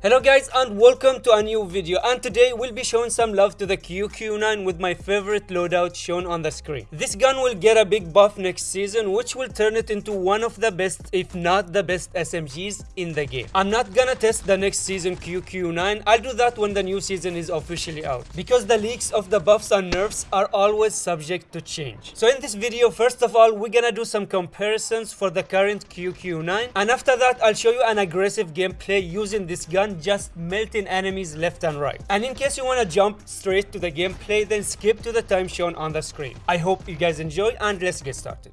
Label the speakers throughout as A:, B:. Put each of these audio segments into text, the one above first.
A: Hello guys and welcome to a new video and today we'll be showing some love to the QQ9 with my favorite loadout shown on the screen. This gun will get a big buff next season which will turn it into one of the best if not the best SMGs in the game. I'm not gonna test the next season QQ9, I'll do that when the new season is officially out because the leaks of the buffs and nerfs are always subject to change. So in this video first of all we're gonna do some comparisons for the current QQ9 and after that I'll show you an aggressive gameplay using this gun just melting enemies left and right. And in case you want to jump straight to the gameplay, then skip to the time shown on the screen. I hope you guys enjoy and let's get started.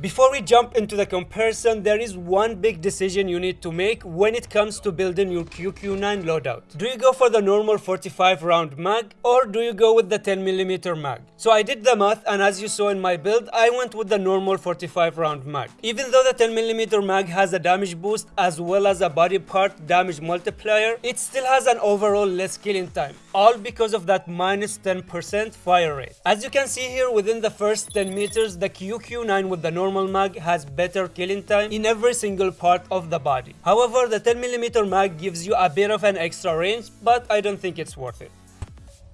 A: Before we jump into the comparison, there is one big decision you need to make when it comes to building your QQ9 loadout. Do you go for the normal 45 round mag or do you go with the 10mm mag? So I did the math and as you saw in my build, I went with the normal 45 round mag. Even though the 10mm mag has a damage boost as well as a body part damage multiplier, it still has an overall less killing time, all because of that minus 10% fire rate. As you can see here within the first 10 meters, the QQ9 with the normal normal mag has better killing time in every single part of the body. However, the 10mm mag gives you a bit of an extra range, but I don't think it's worth it.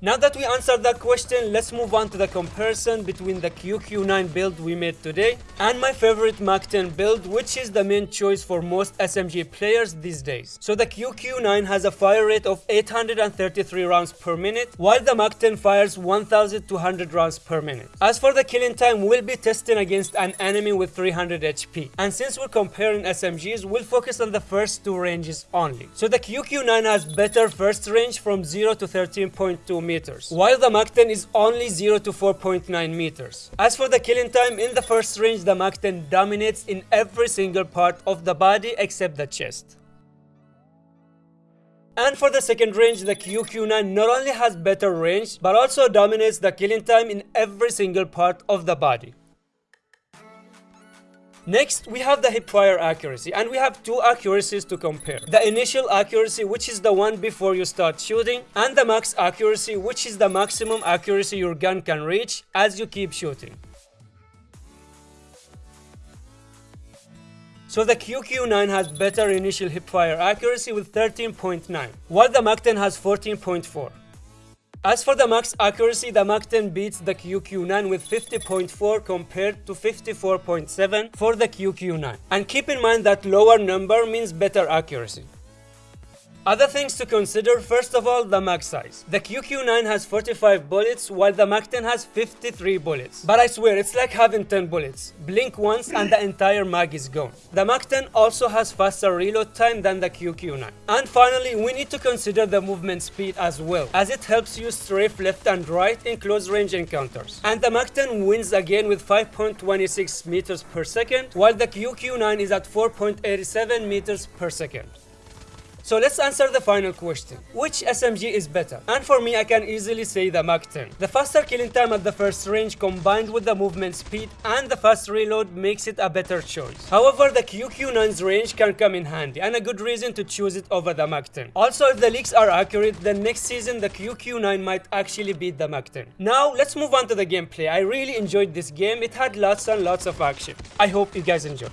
A: Now that we answered that question, let's move on to the comparison between the QQ9 build we made today and my favorite MAC-10 build, which is the main choice for most SMG players these days. So the QQ9 has a fire rate of 833 rounds per minute, while the MAC-10 fires 1200 rounds per minute. As for the killing time, we'll be testing against an enemy with 300 HP. And since we're comparing SMGs, we'll focus on the first two ranges only. So the QQ9 has better first range from 0 to 13.2 meters, while the MAC-10 is only 0 to 4.9 meters. As for the killing time, in the first range, the MAC-10 dominates in every single part of the body except the chest. And for the second range, the QQ9 not only has better range, but also dominates the killing time in every single part of the body. Next, we have the hipfire accuracy and we have two accuracies to compare. The initial accuracy which is the one before you start shooting and the max accuracy which is the maximum accuracy your gun can reach as you keep shooting. So the QQ9 has better initial hipfire accuracy with 13.9, while the MAC-10 has 14.4. As for the max accuracy, the MAC-10 beats the QQ9 with 50.4 compared to 54.7 for the QQ9. And keep in mind that lower number means better accuracy. Other things to consider, first of all, the mag size. The QQ9 has 45 bullets, while the MAC-10 has 53 bullets. But I swear, it's like having 10 bullets. Blink once and the entire mag is gone. The MAC-10 also has faster reload time than the QQ9. And finally, we need to consider the movement speed as well, as it helps you strafe left and right in close range encounters. And the MAC-10 wins again with 5.26 meters per second, while the QQ9 is at 4.87 meters per second. So let's answer the final question. Which SMG is better? And for me, I can easily say the MAC-10. The faster killing time at the first range combined with the movement speed and the fast reload makes it a better choice. However, the QQ9's range can come in handy and a good reason to choose it over the MAC-10. Also, if the leaks are accurate, then next season the QQ9 might actually beat the MAC-10. Now, let's move on to the gameplay. I really enjoyed this game. It had lots and lots of action. I hope you guys enjoy.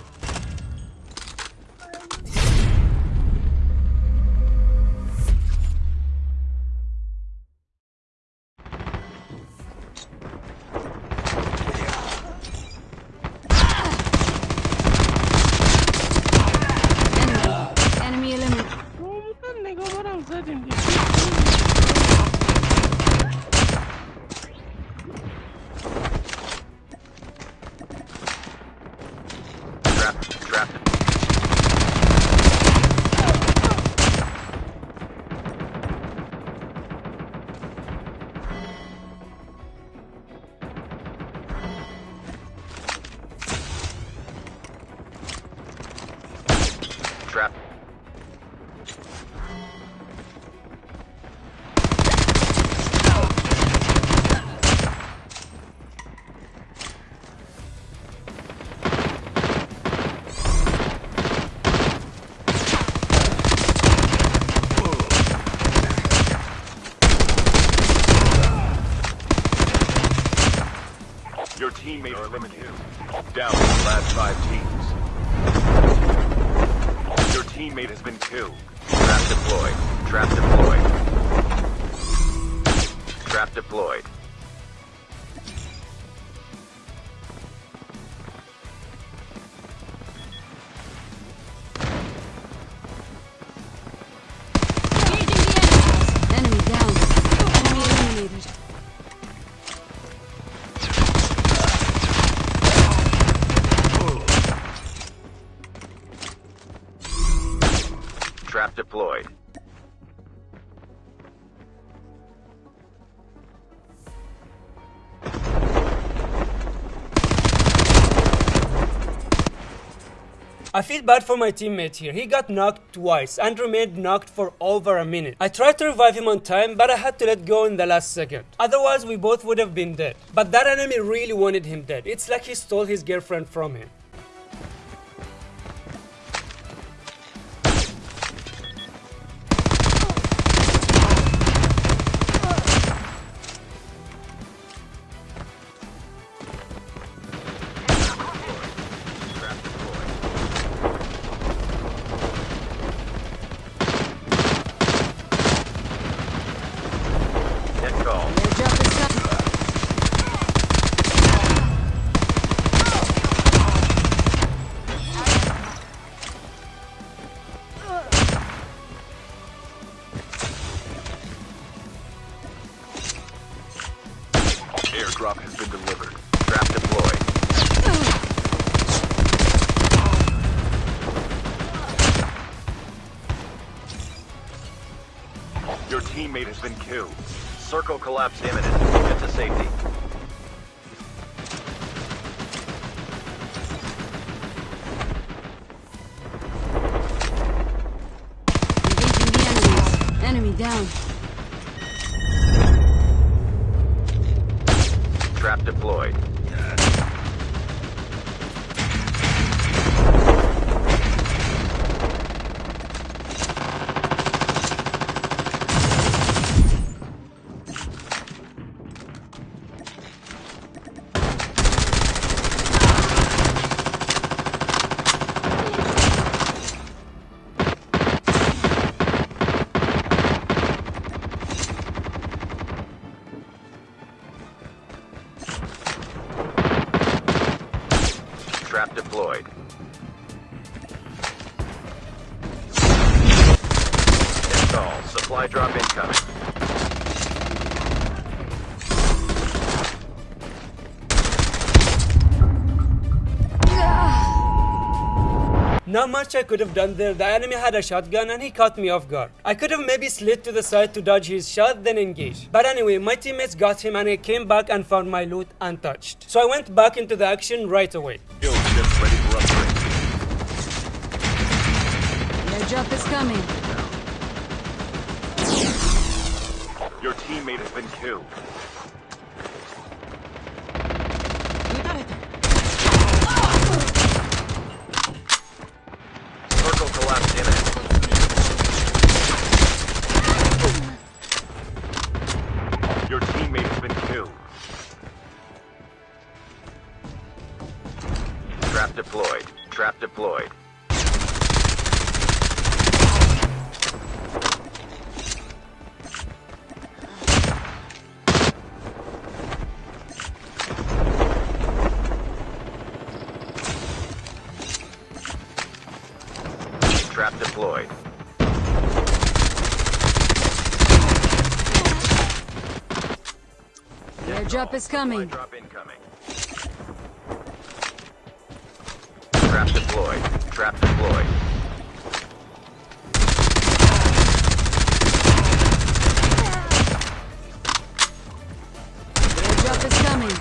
B: seven teammate are eliminated. Down to the last five teams. Your teammate has been killed.
C: Trap deployed. Trap deployed. Trap deployed. Trap deployed.
A: I feel bad for my teammate here. He got knocked twice and remained knocked for over a minute. I tried to revive him on time, but I had to let go in the last second. Otherwise, we both would have been dead. But that enemy really wanted him dead. It's like he stole his girlfriend from him.
B: Teammate has been killed.
C: Circle collapse imminent. Get to safety.
D: Engaging the enemies. Enemy down.
C: Trap deployed. Supply drop incoming.
A: Not much I could have done there. The enemy had a shotgun and he caught me off guard. I could have maybe slid to the side to dodge his shot, then engage. But anyway, my teammates got him and I came back and found my loot untouched. So I went back into the action right away.
B: Kill ships ready for upgrade.
D: Airdrop is coming.
B: Your teammate has been killed.
C: Trap deployed.
D: Airdrop is coming.
C: Drop incoming. Trap deployed. Trap deployed.
D: Airdrop is coming.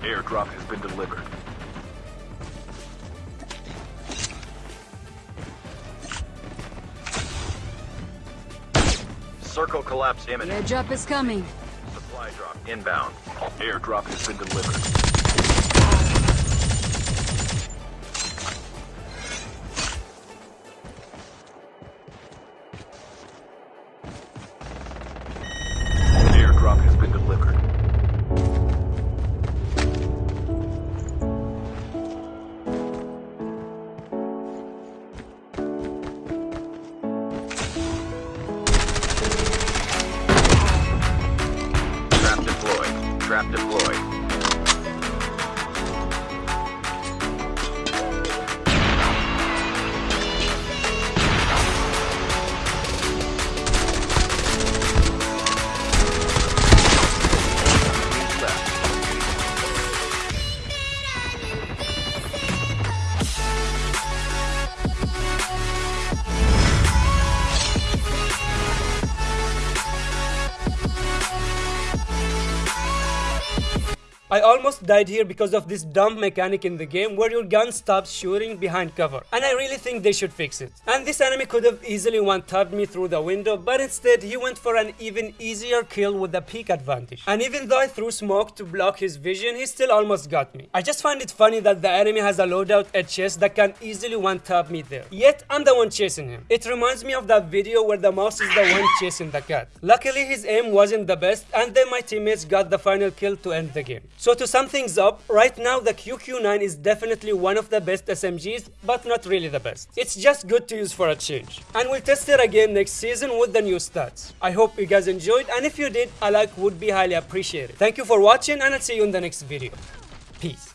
B: Airdrop has been delivered.
C: Circle collapse imminent.
D: Airdrop is coming.
C: Supply drop inbound.
B: Airdrop has been delivered.
C: trap deployed.
A: I almost died here because of this dumb mechanic in the game where your gun stops shooting behind cover. And I really think they should fix it. And this enemy could have easily one-tapped me through the window, but instead he went for an even easier kill with the peek advantage. And even though I threw smoke to block his vision, he still almost got me. I just find it funny that the enemy has a loadout at chest that can easily one-tap me there. Yet I'm the one chasing him. It reminds me of that video where the mouse is the one chasing the cat. Luckily his aim wasn't the best and then my teammates got the final kill to end the game. So to sum things up, right now the QQ9 is definitely one of the best SMGs, but not really the best. It's just good to use for a change. And we'll test it again next season with the new stats. I hope you guys enjoyed and if you did, a like would be highly appreciated. Thank you for watching and I'll see you in the next video. Peace.